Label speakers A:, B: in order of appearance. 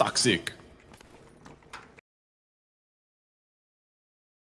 A: toxic.